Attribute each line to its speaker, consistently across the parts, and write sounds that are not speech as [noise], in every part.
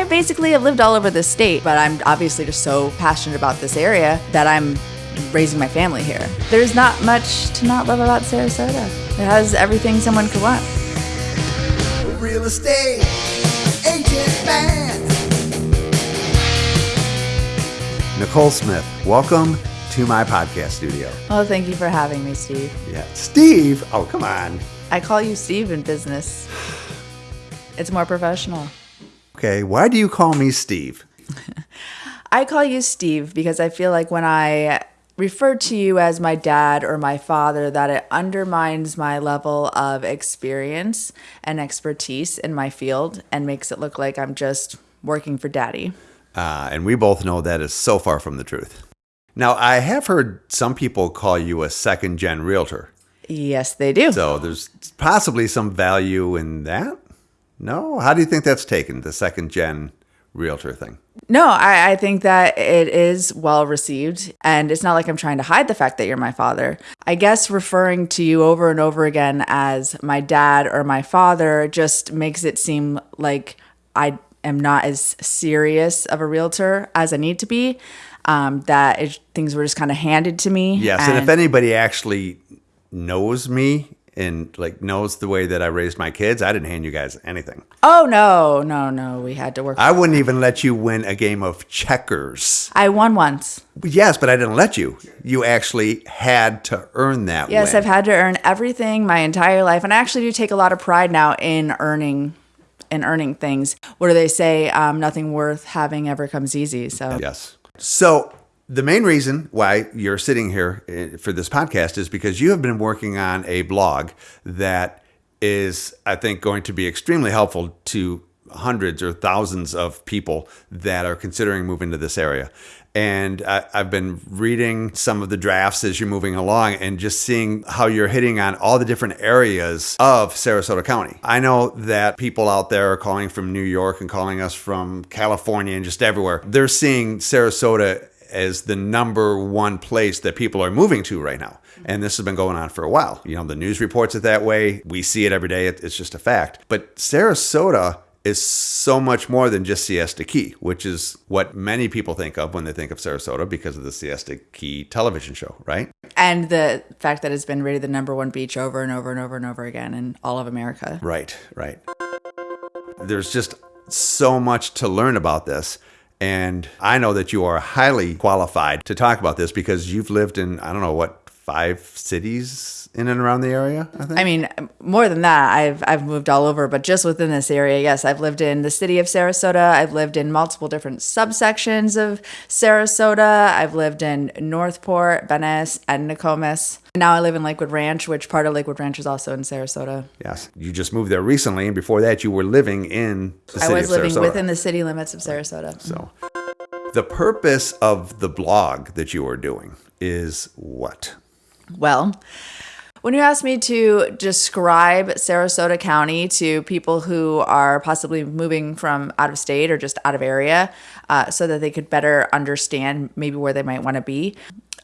Speaker 1: I basically have lived all over the state, but I'm obviously just so passionate about this area that I'm raising my family here. There's not much to not love about Sarasota. It has everything someone could want.
Speaker 2: Real estate agent man.
Speaker 3: Nicole Smith, welcome to my podcast studio.
Speaker 1: Oh, thank you for having me, Steve.
Speaker 3: Yeah, Steve. Oh, come on.
Speaker 1: I call you Steve in business. It's more professional.
Speaker 3: Okay, why do you call me Steve? [laughs]
Speaker 1: I call you Steve because I feel like when I refer to you as my dad or my father, that it undermines my level of experience and expertise in my field and makes it look like I'm just working for daddy.
Speaker 3: Uh, and we both know that is so far from the truth. Now, I have heard some people call you a second gen realtor.
Speaker 1: Yes, they do.
Speaker 3: So there's possibly some value in that. No? How do you think that's taken, the second gen realtor thing?
Speaker 1: No, I, I think that it is well received. And it's not like I'm trying to hide the fact that you're my father. I guess referring to you over and over again as my dad or my father just makes it seem like I am not as serious of a realtor as I need to be. Um, that it, things were just kind of handed to me.
Speaker 3: Yes, and, if anybody actually knows me and like knows the way that I raised my kids, I didn't hand you guys anything.
Speaker 1: Oh no, no, no. We had to work.
Speaker 3: I wouldn't even let you win a game of checkers.
Speaker 1: I won once.
Speaker 3: Yes, but I didn't let you. You actually had to earn that.
Speaker 1: Yes,
Speaker 3: win.
Speaker 1: I've had to earn everything my entire life, and I actually do take a lot of pride now in earning in earning things. What do they say? Um, nothing worth having ever comes easy. So
Speaker 3: yes. So the main reason why you're sitting here eh, for this podcast is because you have been working on a blog that is, I think, going to be extremely helpful to hundreds or thousands of people that are considering moving to this area. And I, have been reading some of the drafts as you're moving along and just seeing how you're hitting on all the different areas of Sarasota County. I know that people out there are calling from New York and calling us from California and just everywhere. They're seeing Sarasota as the number one place that people are moving to right now. And this has been going on for a while. You know, the news reports it that way. We see it every day. It's just a fact. But Sarasota is so much more than just Siesta Key, which is what many people think of when they think of Sarasota because of the Siesta Key television show, right?
Speaker 1: And the fact that it's been rated the number one beach over and over and over and over again in all of America.
Speaker 3: Right, right. There's just so much to learn about this. And I know that you are highly qualified to talk about this because you've lived in, I don't know, what, five cities in and around the area, I.
Speaker 1: I mean, more than that, I've I've moved all over, but just within this area, yes, I've lived in the city of Sarasota. I've lived in multiple different subsections of Sarasota. I've lived in Northport, Venice, and Nokomis. Now I live in Lakewood Ranch, which part of Lakewood Ranch is also in Sarasota.
Speaker 3: Yes, you just moved there recently, and before that, you were living in the city
Speaker 1: I was living
Speaker 3: Sarasota.
Speaker 1: within the city limits of Sarasota.
Speaker 3: So, the purpose of the blog that you are doing is what?
Speaker 1: Well, when you asked me to describe Sarasota County to people who are possibly moving from out of state or just out of area, uh, so that they could better understand maybe where they might want to be,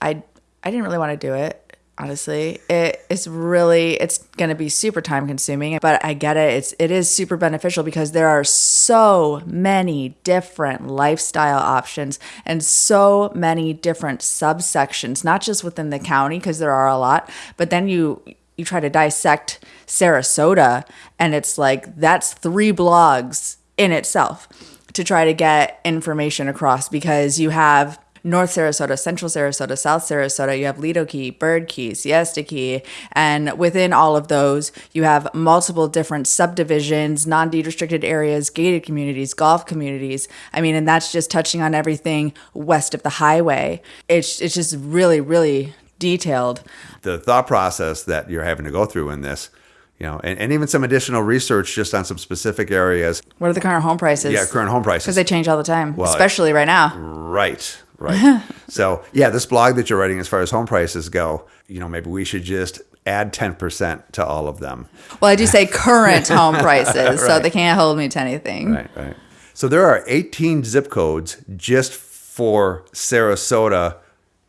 Speaker 1: I I didn't really want to do it honestly. It is really it's going to be super time consuming but i get it. It's it is super beneficial because there are so many different lifestyle options and so many different subsections not just within the county because there are a lot but then you you try to dissect sarasota and it's like that's three blogs in itself to try to get information across because you have North Sarasota, Central Sarasota, South Sarasota, you have Lido Key, Bird Key, Siesta Key, and within all of those, you have multiple different subdivisions, non deed restricted areas, gated communities, golf communities. I mean, and that's just touching on everything west of the highway. It's, it's just really, really detailed.
Speaker 3: The thought process that you're having to go through in this you know, and, and even some additional research just on some specific areas.
Speaker 1: What are the current home prices?
Speaker 3: Yeah, current home prices.
Speaker 1: Because they change all the time, well, especially right now.
Speaker 3: Right, right. [laughs] so, yeah, this blog that you're writing as far as home prices go, you know, maybe we should just add 10% to all of them.
Speaker 1: Well, I do say [laughs] current home prices, right. so they can't hold me to anything.
Speaker 3: Right, right. So there are 18 zip codes just for Sarasota,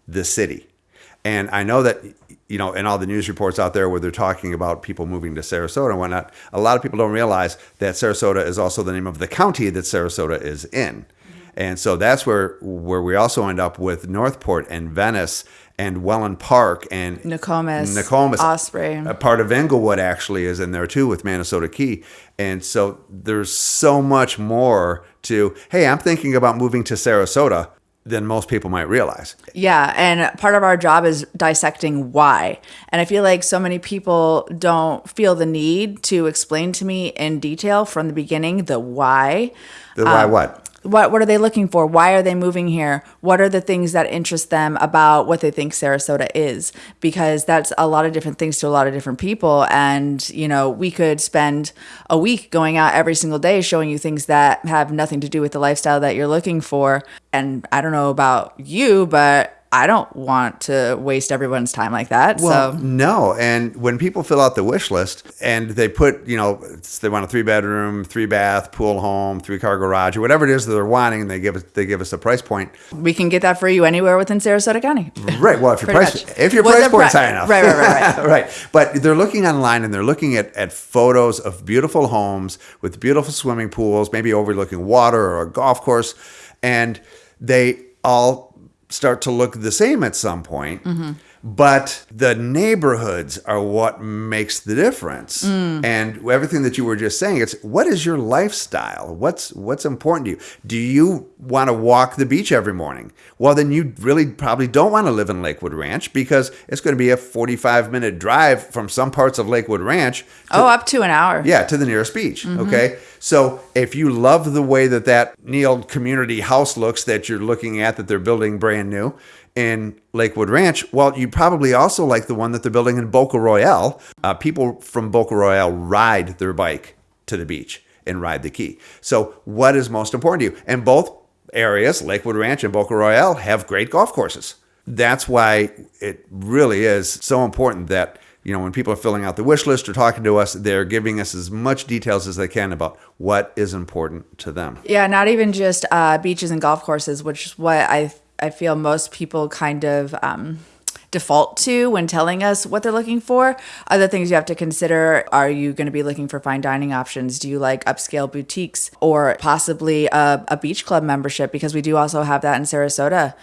Speaker 3: the city. And I know that you know, in all the news reports out there where they're talking about people moving to Sarasota and whatnot, a lot of people don't realize that Sarasota is also the name of the county that Sarasota is in. And so that's where where we also end up with Northport and Venice and Wellen Park and
Speaker 1: Nokomis,
Speaker 3: Nokomis,
Speaker 1: Osprey.
Speaker 3: A part of Englewood actually is in there too with Manasota Key. And so there's so much more to, hey, I'm thinking about moving to Sarasota than most people might realize.
Speaker 1: Yeah, and part of our job is dissecting why. And I feel like so many people don't feel the need to explain to me in detail from the beginning the why.
Speaker 3: The why um, what?
Speaker 1: What what are they looking for? Why are they moving here? What are the things that interest them about what they think Sarasota is? Because that's a lot of different things to a lot of different people and, you know, we could spend a week going out every single day showing you things that have nothing to do with the lifestyle that you're looking for. And I don't know about you, but I don't want to waste everyone's time like that.
Speaker 3: Well,
Speaker 1: so
Speaker 3: no. And when people fill out the wish list and they put, you know, they want a three bedroom, three bath, pool home, three car garage, or whatever it is that they're wanting, and they give us they give us a price point.
Speaker 1: we can get that for you anywhere within Sarasota County. [laughs]
Speaker 3: Right. Well, if your price
Speaker 1: much.
Speaker 3: if your price point's
Speaker 1: pri-
Speaker 3: high enough,
Speaker 1: Right, right, right, [laughs] right.
Speaker 3: right. But they're looking online and they're looking at, at photos of beautiful homes with beautiful swimming pools, maybe overlooking water or a golf course, and they all start to look the same at some point.
Speaker 1: Mm-hmm.
Speaker 3: But the neighborhoods are what makes the difference.
Speaker 1: Mm.
Speaker 3: And everything that you were just saying, it's what is your lifestyle? What's what's important to you? Do you want to walk the beach every morning? Well, then you really probably don't want to live in Lakewood Ranch because it's going to be a 45 minute drive from some parts of Lakewood Ranch
Speaker 1: Oh, up to an hour.
Speaker 3: yeah, to the nearest beach. Okay. So if you love the way that that Neal community house looks that you're looking at, that they're building brand new in Lakewood Ranch, well, you probably also like the one that they're building in Boca Royale. Uh, people from Boca Royale ride their bike to the beach and ride the key. So what is most important to you? And both areas, Lakewood Ranch and Boca Royale, have great golf courses. That's why it really is so important that you know when people are filling out the wish list or talking to us, they're giving us as much details as they can about what is important to them.
Speaker 1: Yeah, not even just uh, beaches and golf courses, which is what I I feel most people kind of um, default to when telling us what they're looking for. Other things you have to consider: Are you going to be looking for fine dining options? Do you like upscale boutiques or possibly a, a beach club membership? Because we do also have that in Sarasota.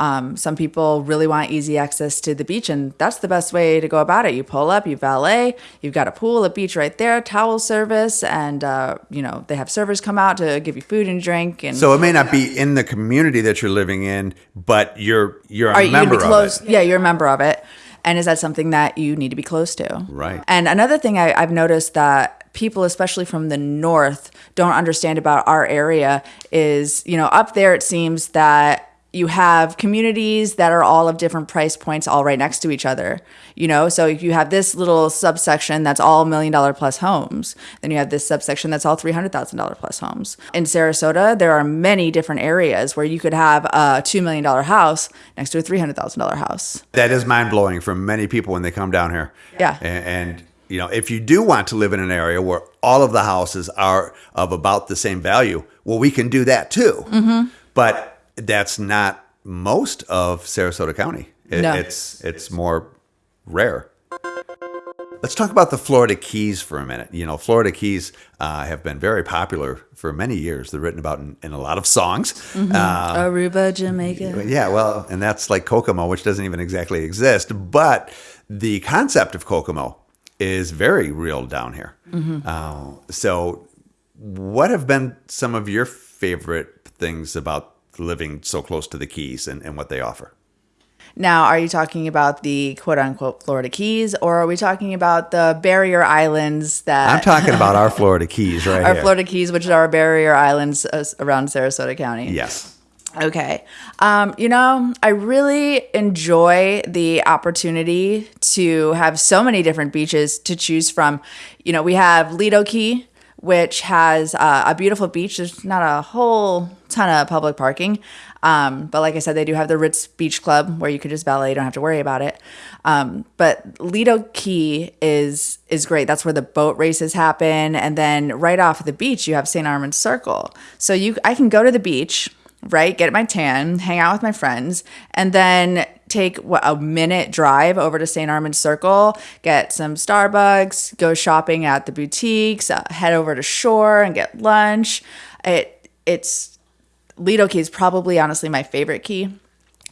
Speaker 1: Um, some people really want easy access to the beach, and that's the best way to go about it. You pull up, you valet, you've got a pool, a beach right there, towel service, and uh, you know they have servers come out to give you food and drink. And
Speaker 3: So it may not be in the community that you're living in, but you're you're a
Speaker 1: you
Speaker 3: member of it.
Speaker 1: Yeah, you're a member of it, and is that something that you need to be close to?
Speaker 3: Right.
Speaker 1: And another thing I, I've noticed that people, especially from the north, don't understand about our area is, you know, up there it seems that you have communities that are all of different price points all right next to each other you know so if you have this little subsection that's all million dollar plus homes then you have this subsection that's all $300000 plus homes in sarasota there are many different areas where you could have a $2 million house next to a $300000 house
Speaker 3: That is mind blowing for many people when they come down here.
Speaker 1: Yeah.
Speaker 3: A- And, you know, if you do want to live in an area where all of the houses are of about the same value, well, we can do that too.
Speaker 1: Mm-hmm.
Speaker 3: But that's not most of Sarasota County. It-
Speaker 1: No.
Speaker 3: It's it's more rare. Let's talk about the Florida Keys for a minute. You know, Florida Keys uh, have been very popular for many years. They're written about in, in a lot of songs.
Speaker 1: Mm-hmm.
Speaker 3: Uh,
Speaker 1: aruba jamaica
Speaker 3: yeah, well, and that's like Kokomo, which doesn't even exactly exist. But the concept of Kokomo is very real down here. Uh, so, what have been some of your favorite things about living so close to the Keys and, and what they offer?
Speaker 1: Now, are you talking about the quote unquote Florida Keys, or are we talking about the barrier islands that
Speaker 3: I'm talking about our Florida Keys right [laughs]
Speaker 1: our
Speaker 3: here.
Speaker 1: Florida Keys, which are barrier islands uh, around Sarasota County?
Speaker 3: Yes.
Speaker 1: Okay. Um, you know, I really enjoy the opportunity to have so many different beaches to choose from. You know, we have Lido Key, which has uh, a beautiful beach. There's not a whole ton of public parking. Um, but like I said, they do have the Ritz Beach Club where you could just valet, you don't have to worry about it. Um, but Lido Key is is great. That's where the boat races happen, and then right off the beach you have St. Armand's Circle. So you I can go to the beach, right, get my tan, hang out with my friends, and then take what, a minute drive over to St. Armand Circle, get some Starbucks, go shopping at the boutiques, uh, head over to shore and get lunch. It it's Lido Key is probably honestly my favorite key.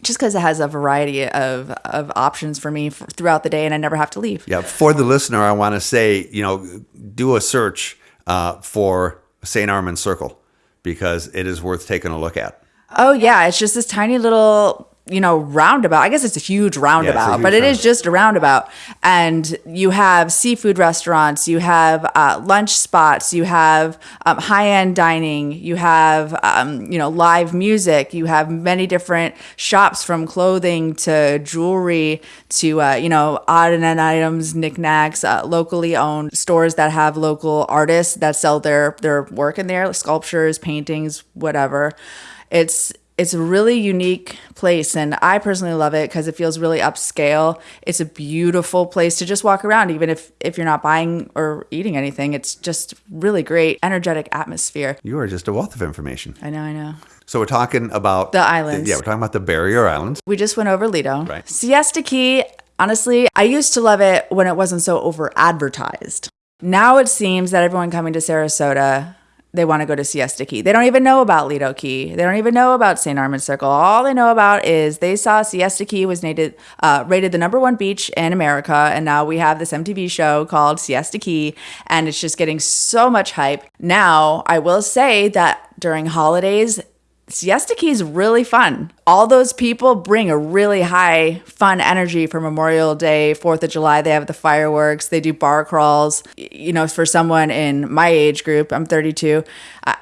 Speaker 1: Just because it has a variety of, of options for me for, throughout the day and I never have to leave.
Speaker 3: Yeah, for the listener, I want to say, you know, do a search uh, for St. Armand Circle because it is worth taking a look at.
Speaker 1: Oh yeah, it's just this tiny little you know roundabout. I guess it's a huge roundabout,
Speaker 3: huge
Speaker 1: but it is
Speaker 3: roundabout.
Speaker 1: just a roundabout. And you have seafood restaurants, you have uh, lunch spots, you have um, high end dining, you have um, you know live music, you have many different shops from clothing to jewelry to uh, you know odd and end items, knickknacks, uh, locally owned stores that have local artists that sell their their work in there, sculptures, paintings, whatever it's it's a really unique place and i personally love it because it feels really upscale it's a beautiful place to just walk around even if if you're not buying or eating anything it's just really great energetic atmosphere
Speaker 3: You are just a wealth of information.
Speaker 1: i know i know
Speaker 3: So we're talking about
Speaker 1: The islands.
Speaker 3: Yeah, we're talking about the Barrier Islands.
Speaker 1: we just went over lido
Speaker 3: Right.
Speaker 1: siesta key honestly i used to love it when it wasn't so over advertised now it seems that everyone coming to sarasota they want to go to Siesta Key. They don't even know about Lido Key. They don't even know about St. Armand Circle. All they know about is they saw Siesta Key was uh, rated the number one beach in America, and now we have this MTV show called Siesta Key, and it's just getting so much hype. Now, I will say that during holidays, Siesta Key is really fun. All those people bring a really high fun energy for Memorial Day, 4th of July. They have the fireworks, they do bar crawls. You know, for someone in my age group, I'm 32,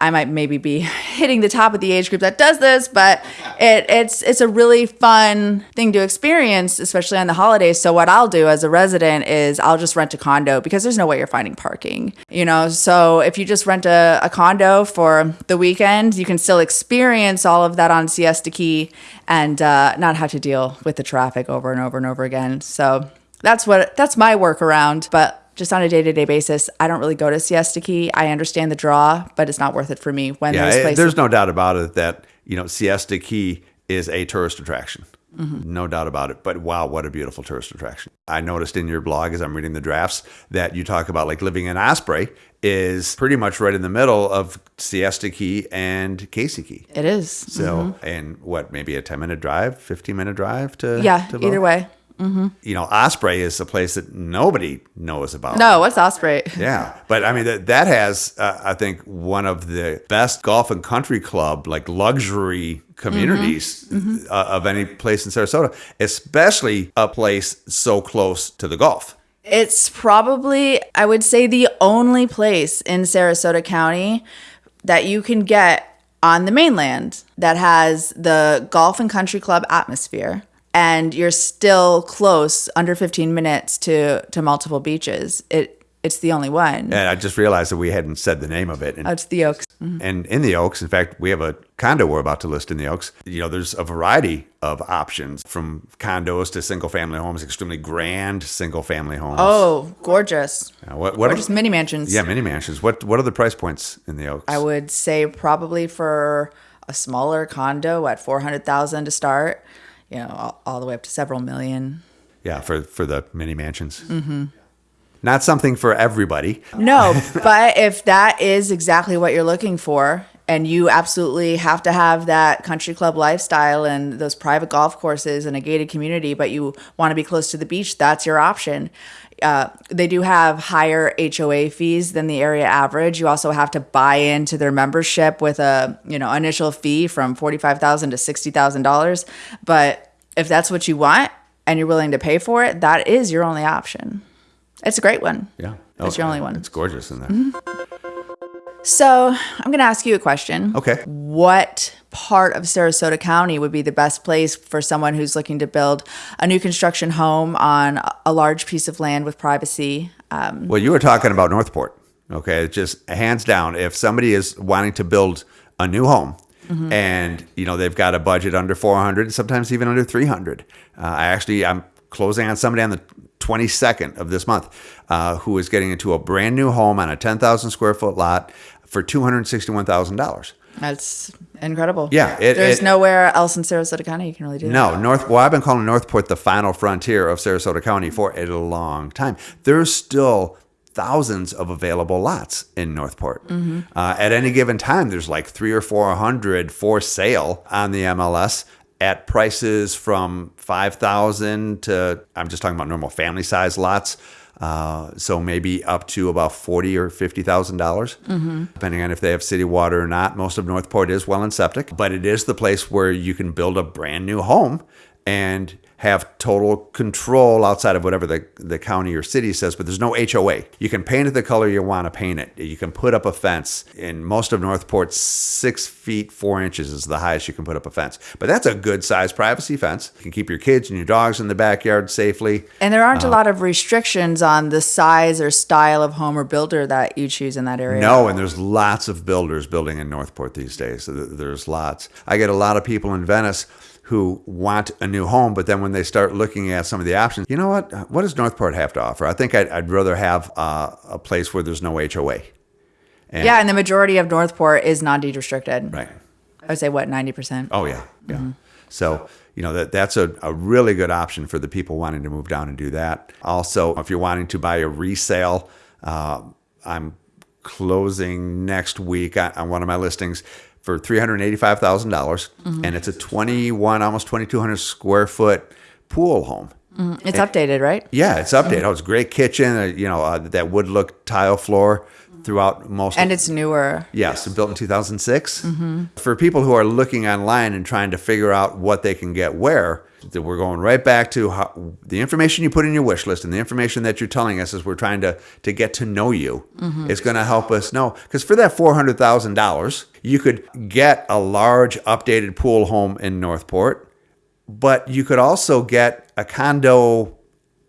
Speaker 1: I, might maybe be [laughs] hitting the top of the age group that does this, but it, it's it's a really fun thing to experience, especially on the holidays. So what I'll do as a resident is I'll just rent a condo because there's no way you're finding parking. You know, so if you just rent a, a condo for the weekend, you can still experience all of that on Siesta Key and uh, not have to deal with the traffic over and over and over again. So that's what that's my workaround, but. Just on a day to day basis, I don't really go to Siesta Key. I understand the draw, but it's not worth it for me when
Speaker 3: Yeah,
Speaker 1: those places.
Speaker 3: there's no doubt about it that you know Siesta Key is a tourist attraction.
Speaker 1: Mm-hmm.
Speaker 3: No doubt about it. But wow, what a beautiful tourist attraction! I noticed in your blog as I'm reading the drafts that you talk about like living in Osprey is pretty much right in the middle of Siesta Key and Casey Key.
Speaker 1: it is.
Speaker 3: So, and what, maybe a 10 minute drive, 15 minute drive to
Speaker 1: yeah,
Speaker 3: to
Speaker 1: either
Speaker 3: both?
Speaker 1: Way.
Speaker 3: You know, Osprey is a place that nobody knows about.
Speaker 1: No, what's Osprey? [laughs]
Speaker 3: Yeah, but I mean that that has uh, I think one of the best golf and country club like luxury communities
Speaker 1: Mm-hmm.
Speaker 3: Uh, of any place in Sarasota, especially a place so close to the Gulf.
Speaker 1: It's probably, I would say, the only place in Sarasota County that you can get on the mainland that has the golf and country club atmosphere. And you're still close, under 15 minutes to to multiple beaches. It it's the only one.
Speaker 3: And I just realized that we hadn't said the name of it. And,
Speaker 1: Oh, it's the Oaks.
Speaker 3: and in the Oaks, in fact, we have a condo we're about to list in the Oaks. You know, there's a variety of options from condos to single family homes, extremely grand single family homes.
Speaker 1: Oh, gorgeous.
Speaker 3: Uh, what what
Speaker 1: Gorgeous mini mansions.
Speaker 3: Yeah, mini mansions. What what are the price points in the Oaks?
Speaker 1: I would say probably for a smaller condo at 400,000 to start, you know, all, all the way up to several million.
Speaker 3: Yeah, for for the mini mansions. Mm-hmm. Not something for everybody.
Speaker 1: No, [laughs] but if that is exactly what you're looking for, and you absolutely have to have that country club lifestyle and those private golf courses and a gated community, but you want to be close to the beach, that's your option. Uh, they do have higher HOA fees than the area average. You also have to buy into their membership with a you know initial fee from forty five thousand to sixty thousand dollars. But if that's what you want and you're willing to pay for it, that is your only option. It's a great one.
Speaker 3: Yeah,
Speaker 1: It's your only one.
Speaker 3: It's gorgeous in there.
Speaker 1: So I'm going to ask you a question.
Speaker 3: Okay.
Speaker 1: What part of Sarasota County would be the best place for someone who's looking to build a new construction home on a large piece of land with privacy? Um,
Speaker 3: Well, you were talking about Northport. Okay, just hands down. If somebody is wanting to build a new home.
Speaker 1: Mm-hmm.
Speaker 3: And you know they've got a budget under 400, sometimes even under 300. Uh, I actually I'm closing on somebody on the 22nd of this month uh, who is getting into a brand new home on a 10,000 square foot lot for $261,000.
Speaker 1: That's Incredible.
Speaker 3: Yeah, it-
Speaker 1: There's
Speaker 3: it-
Speaker 1: nowhere else in Sarasota County you can really do that.
Speaker 3: No, North. Well, I've been calling Northport the final frontier of Sarasota County for a long time. There's still thousands of available lots in Northport. Uh, at any given time, there's like three or four hundred for sale on the MLS at prices from five thousand to I'm just talking about normal family size lots. Uh, so maybe up to about forty or fifty thousand dollars, depending on if they have city water or not. Most of Northport is well and septic, but it is the place where you can build a brand new home and have total control outside of whatever the, the county or city says, but there's no HOA. You can paint it the color you want to paint it. You can put up a fence. In most of Northport, six feet, four inches is the highest you can put up a fence. But that's a good sized privacy fence. You can keep your kids and your dogs in the backyard safely.
Speaker 1: And there aren't a uh, lot of restrictions on the size or style of home or builder that you choose in that area.
Speaker 3: No, and there's lots of builders building in Northport these days. There's lots. I get a lot of people in Venice who want a new home, but then when they start looking at some of the options, you know what? What does Northport have to offer? I think I'd, I'd rather have uh, a place where there's no HOA. And-
Speaker 1: Yeah, and the majority of Northport is non-deed restricted.
Speaker 3: Right.
Speaker 1: I would say what ninety percent.
Speaker 3: Oh yeah, yeah. So you know that that's a, a really good option for the people wanting to move down and do that. Also, if you're wanting to buy a resale, uh, I'm closing next week on, on one of my listings for three hundred eighty-five thousand dollars, and it's a twenty-one, almost twenty-two hundred square foot pool home.
Speaker 1: It's updated, right?
Speaker 3: Yeah, it's updated. Oh, it's a great kitchen. Uh, you know uh, that wood look tile floor throughout most.
Speaker 1: And it's newer.
Speaker 3: Yes, built in 2006. For people who are looking online and trying to figure out what they can get where, we're going right back to how, the information you put in your wish list and the information that you're telling us as we're trying to to get to know you mm-hmm. is going to help us know. Because for that $400,000, you could get a large updated pool home in Northport, but you could also get a condo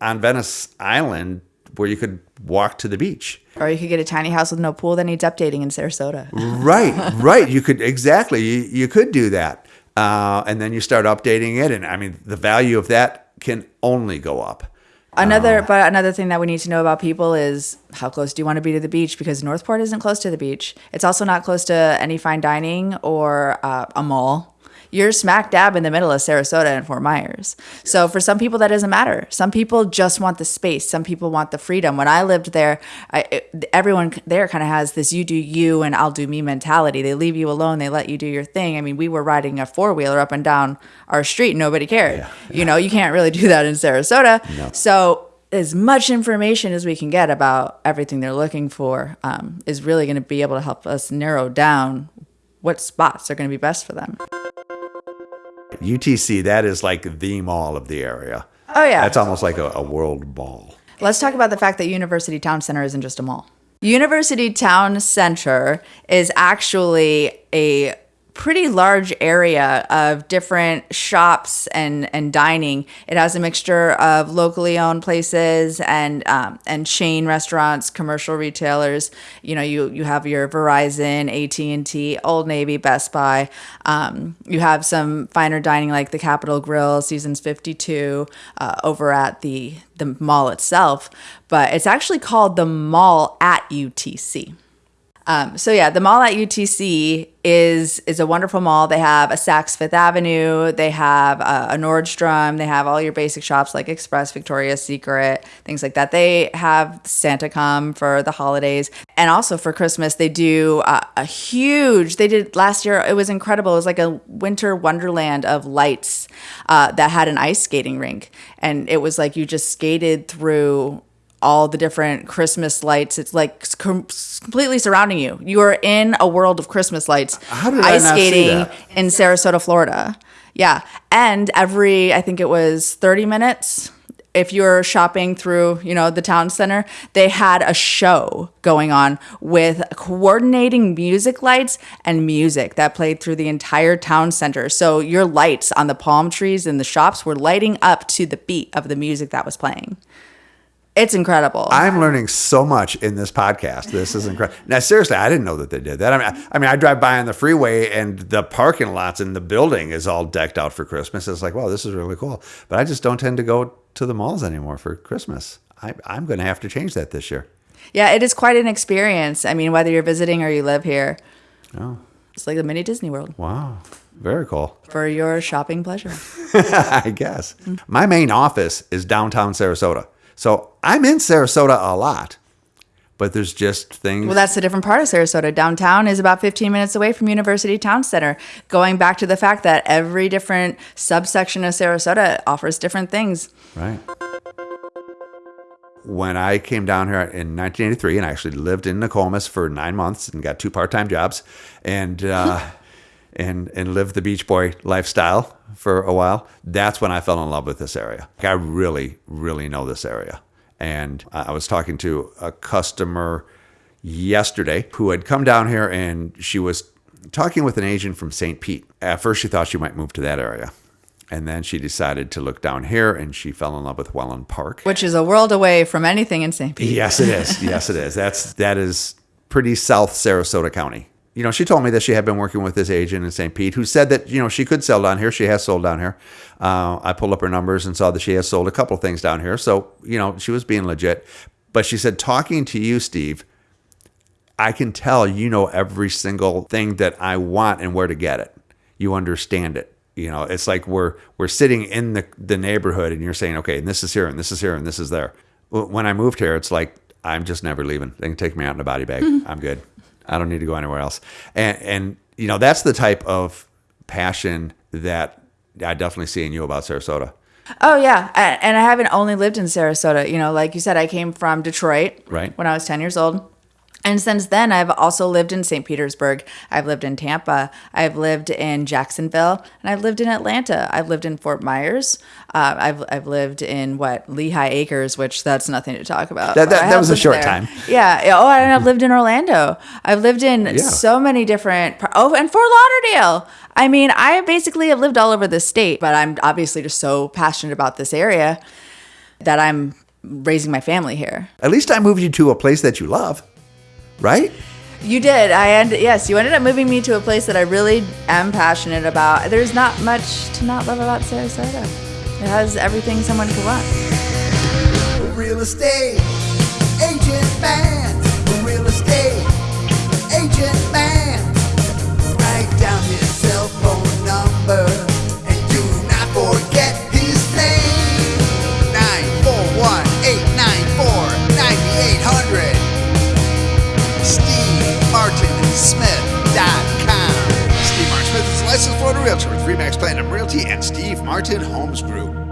Speaker 3: on Venice Island where you could walk to the beach.
Speaker 1: Or you could get a tiny house with no pool that needs updating in Sarasota.
Speaker 3: right [laughs] right you could exactly you, you could do that uh, and then you start updating it and i mean the value of that can only go up
Speaker 1: Another, but another thing that we need to know about people is how close do you want to be to the beach? Because Northport isn't close to the beach. It's also not close to any fine dining or uh, a mall. You're smack dab in the middle of Sarasota and Fort Myers. So for some people, that doesn't matter. Some people just want the space. Some people want the freedom. When I lived there, I, it, everyone there kind of has this "you do you and I'll do me" mentality. They leave you alone. They let you do your thing. I mean, we were riding a four wheeler up and down our street. Nobody cared. You know, you can't really do that in Sarasota. So as much information as we can get about everything they're looking for um, is really going to be able to help us narrow down what spots are going to be best for them.
Speaker 3: Utc that is like the mall of the area
Speaker 1: Oh yeah.
Speaker 3: that's almost like a, a world mall
Speaker 1: Let's talk about the fact that University Town Center isn't just a mall. University Town Center is actually a pretty large area of different shops and, and dining. It has a mixture of locally owned places and um, and chain restaurants, commercial retailers. You know, you you have your Verizon, AT and T, Old Navy, Best Buy. Um, you have some finer dining like the Capital Grille, Seasons Fifty Two, uh, over at the the mall itself. But it's actually called the Mall at UTC. Um, so yeah, the mall at UTC is is a wonderful mall. They have a Saks Fifth Avenue, they have uh, a Nordstrom, they have all your basic shops like Express, Victoria's Secret, things like that. They have Santa come for the holidays, and also for Christmas they do uh, a huge. They did last year. It was incredible. It was like a winter wonderland of lights uh, that had an ice skating rink, and it was like you just skated through all the different Christmas lights. It's like com- completely surrounding you. You are in a world of Christmas lights.
Speaker 3: How did I
Speaker 1: ice
Speaker 3: see
Speaker 1: skating in Sarasota, Florida. Yeah, and every I think it was thirty minutes. If you're shopping through, you know, the town center, they had a show going on with coordinating music lights and music that played through the entire town center. So your lights on the palm trees and the shops were lighting up to the beat of the music that was playing. It's incredible.
Speaker 3: I'm learning so much in this podcast. This is incredible. Now, seriously, I didn't know that they did that. I mean, I, I mean, I drive by on the freeway and the parking lots in the building is all decked out for Christmas. It's like, wow, this is really cool. But I just don't tend to go to the malls anymore for Christmas. I, I'm going to have to change that this year.
Speaker 1: Yeah, it is quite an experience. I mean, whether you're visiting or you live here.
Speaker 3: Oh.
Speaker 1: It's like a mini Disney World
Speaker 3: Wow. Very cool.
Speaker 1: for your shopping pleasure. [laughs]
Speaker 3: I guess. My main office is downtown Sarasota. So I'm in Sarasota a lot, but there's just things.
Speaker 1: Well, that's a different part of Sarasota. Downtown is about 15 minutes away from University Town Center. Going back to the fact that every different subsection of Sarasota offers different things.
Speaker 3: Right. When I came down here in 1983, and I actually lived in Nokomis for nine months and got two part-time jobs, and uh, [laughs] and and lived the beach boy lifestyle for a while. That's when I fell in love with this area. I really, really know this area. And I I was talking to a customer yesterday who had come down here, and she was talking with an agent from St. Pete. At first, she thought she might move to that area. And then she decided to look down here and she fell in love with Wellen Park.
Speaker 1: Which is a world away from anything in St. Pete.
Speaker 3: Yes, it is. Yes, it is. That's that is pretty South Sarasota County. You know, she told me that she had been working with this agent in St. Pete who said that you know she could sell down here. She has sold down here. Uh, I pulled up her numbers and saw that she has sold a couple of things down here. So you know she was being legit. But she said, talking to you, Steve, I can tell you know every single thing that I want and where to get it. You understand it. You know, it's like we're we're sitting in the the neighborhood and you're saying, okay, and this is here and this is here and this is there. When I moved here, it's like I'm just never leaving. They can take me out in a body bag. [laughs] I'm good. I don't need to go anywhere else. And and you know, that's the type of passion that I definitely see in you about Sarasota.
Speaker 1: Oh yeah, and I haven't only lived in Sarasota. You know, like you said, I came from Detroit
Speaker 3: Right.
Speaker 1: when I was ten years old, and since then I've also lived in St. Petersburg. I've lived in Tampa. I've lived in Jacksonville, and I've lived in Atlanta. I've lived in Fort Myers. Uh, I've I've lived in what Lehigh Acres, which that's nothing to talk about.
Speaker 3: That- that- that was a short time.
Speaker 1: Yeah. yeah. Oh, and I've [laughs] lived in Orlando. I've lived in so many different. Oh, and Fort Lauderdale. I mean, I basically have lived all over the state, but I'm obviously just so passionate about this area that I'm raising my family here.
Speaker 3: At least I moved you to a place that you love, right?
Speaker 1: You did. I end. Yes, you ended up moving me to a place that I really am passionate about. There's not much to not love about Sarasota. It has everything someone could want.
Speaker 2: Real estate agent man. Real estate agent man. Write down his cell phone number realtor with Remax Platinum Realty and Steve Martin Homes Group.